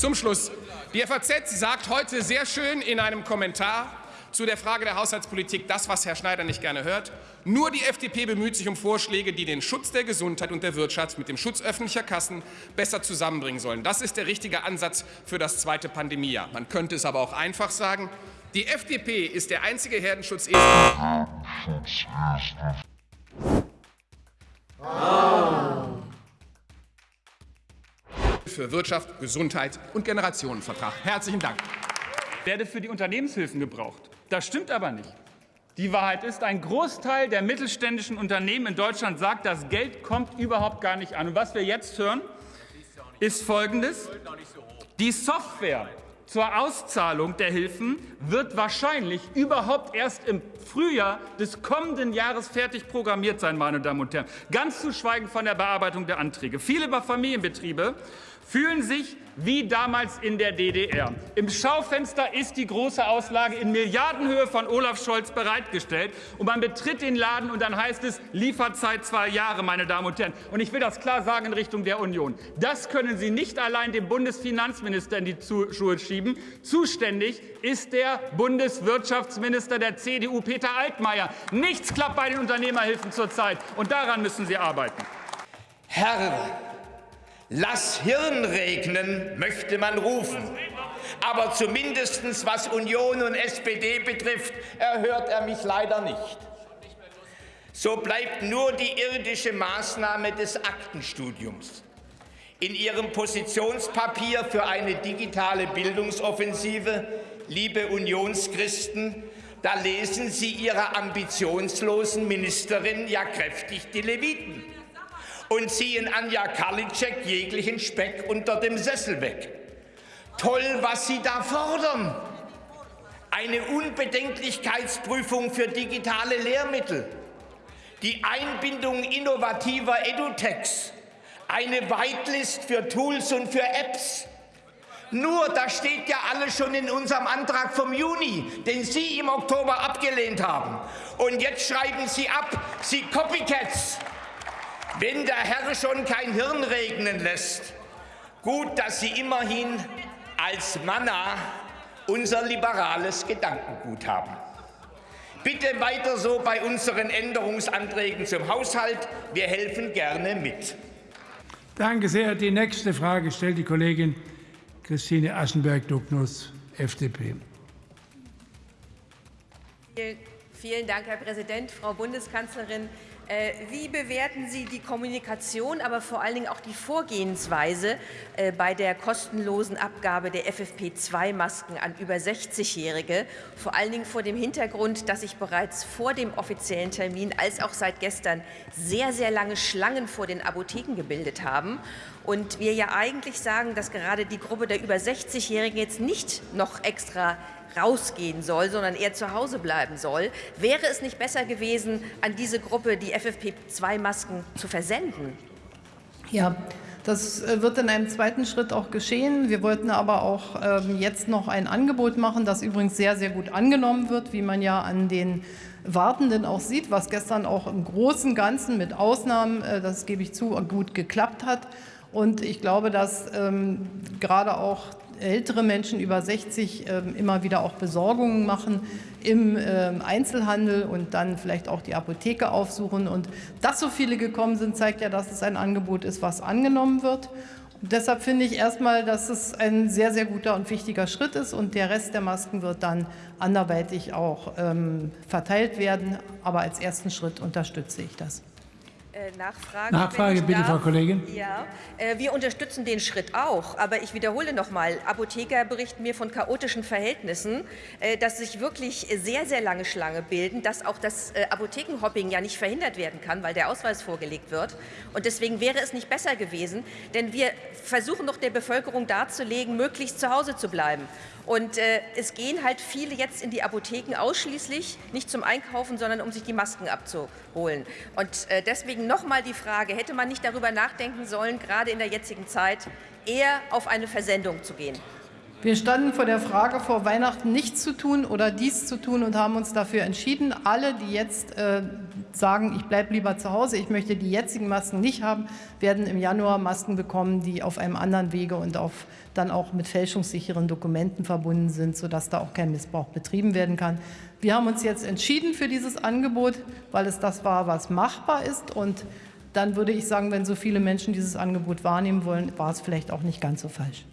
Zum Schluss. Die FAZ sagt heute sehr schön in einem Kommentar zu der Frage der Haushaltspolitik das, was Herr Schneider nicht gerne hört. Nur die FDP bemüht sich um Vorschläge, die den Schutz der Gesundheit und der Wirtschaft mit dem Schutz öffentlicher Kassen besser zusammenbringen sollen. Das ist der richtige Ansatz für das zweite Pandemiejahr. Man könnte es aber auch einfach sagen. Die FDP ist der einzige Herdenschutz für Wirtschaft, Gesundheit und Generationenvertrag. Herzlichen Dank. Werde für die Unternehmenshilfen gebraucht. Das stimmt aber nicht. Die Wahrheit ist, ein Großteil der mittelständischen Unternehmen in Deutschland sagt, das Geld kommt überhaupt gar nicht an. Und was wir jetzt hören, ist Folgendes. Die Software zur Auszahlung der Hilfen wird wahrscheinlich überhaupt erst im Frühjahr des kommenden Jahres fertig programmiert sein, meine Damen und Herren. Ganz zu schweigen von der Bearbeitung der Anträge. Viele Familienbetriebe fühlen sich wie damals in der DDR. Im Schaufenster ist die große Auslage in Milliardenhöhe von Olaf Scholz bereitgestellt. Und man betritt den Laden und dann heißt es Lieferzeit zwei Jahre, meine Damen und Herren. Und ich will das klar sagen in Richtung der Union. Das können Sie nicht allein dem Bundesfinanzminister in die Schuhe schieben. Zuständig ist der Bundeswirtschaftsminister der CDU, Peter Altmaier. Nichts klappt bei den Unternehmerhilfen zurzeit. Und daran müssen Sie arbeiten. Herr Lass Hirn regnen, möchte man rufen. Aber zumindest was Union und SPD betrifft, erhört er mich leider nicht. So bleibt nur die irdische Maßnahme des Aktenstudiums. In Ihrem Positionspapier für eine digitale Bildungsoffensive, liebe Unionschristen, da lesen Sie Ihrer ambitionslosen Ministerin ja kräftig die Leviten und ziehen Anja Karliczek jeglichen Speck unter dem Sessel weg. Toll, was Sie da fordern. Eine Unbedenklichkeitsprüfung für digitale Lehrmittel, die Einbindung innovativer Edutechs, eine Whitelist für Tools und für Apps. Nur, das steht ja alles schon in unserem Antrag vom Juni, den Sie im Oktober abgelehnt haben. Und jetzt schreiben Sie ab, Sie Copycats. Wenn der Herr schon kein Hirn regnen lässt, gut, dass Sie immerhin als Manna unser liberales Gedankengut haben. Bitte weiter so bei unseren Änderungsanträgen zum Haushalt. Wir helfen gerne mit. Danke sehr. Die nächste Frage stellt die Kollegin Christine Aschenberg-Dugnus, FDP. Vielen Dank, Herr Präsident, Frau Bundeskanzlerin. Äh, wie bewerten Sie die Kommunikation, aber vor allen Dingen auch die Vorgehensweise äh, bei der kostenlosen Abgabe der FFP2-Masken an über 60-Jährige, vor allen Dingen vor dem Hintergrund, dass sich bereits vor dem offiziellen Termin als auch seit gestern sehr, sehr lange Schlangen vor den Apotheken gebildet haben. Und wir ja eigentlich sagen, dass gerade die Gruppe der über 60-Jährigen jetzt nicht noch extra rausgehen soll, sondern eher zu Hause bleiben soll. Wäre es nicht besser gewesen, an diese Gruppe die FFP2-Masken zu versenden? Ja, das äh, wird in einem zweiten Schritt auch geschehen. Wir wollten aber auch ähm, jetzt noch ein Angebot machen, das übrigens sehr, sehr gut angenommen wird, wie man ja an den Wartenden auch sieht, was gestern auch im Großen und Ganzen mit Ausnahmen, äh, das gebe ich zu, gut geklappt hat. Und ich glaube, dass ähm, gerade auch ältere Menschen über 60 ähm, immer wieder auch Besorgungen machen im ähm, Einzelhandel und dann vielleicht auch die Apotheke aufsuchen. Und dass so viele gekommen sind, zeigt ja, dass es ein Angebot ist, was angenommen wird. Und deshalb finde ich erstmal, dass es ein sehr, sehr guter und wichtiger Schritt ist und der Rest der Masken wird dann anderweitig auch ähm, verteilt werden. Aber als ersten Schritt unterstütze ich das. Äh, Nachfrage, Nachfrage bitte, Frau Kollegin. Ja, äh, wir unterstützen den Schritt auch. Aber ich wiederhole noch mal, Apotheker berichten mir von chaotischen Verhältnissen, äh, dass sich wirklich sehr, sehr lange Schlange bilden, dass auch das Apothekenhopping ja nicht verhindert werden kann, weil der Ausweis vorgelegt wird. Und deswegen wäre es nicht besser gewesen, denn wir versuchen doch der Bevölkerung darzulegen, möglichst zu Hause zu bleiben. Und äh, es gehen halt viele jetzt in die Apotheken ausschließlich, nicht zum Einkaufen, sondern um sich die Masken abzuholen. Und äh, deswegen nochmal die Frage, hätte man nicht darüber nachdenken sollen, gerade in der jetzigen Zeit eher auf eine Versendung zu gehen? Wir standen vor der Frage, vor Weihnachten nichts zu tun oder dies zu tun und haben uns dafür entschieden. Alle, die jetzt äh, sagen, ich bleibe lieber zu Hause, ich möchte die jetzigen Masken nicht haben, werden im Januar Masken bekommen, die auf einem anderen Wege und auf, dann auch mit fälschungssicheren Dokumenten verbunden sind, sodass da auch kein Missbrauch betrieben werden kann. Wir haben uns jetzt entschieden für dieses Angebot, weil es das war, was machbar ist. Und dann würde ich sagen, wenn so viele Menschen dieses Angebot wahrnehmen wollen, war es vielleicht auch nicht ganz so falsch.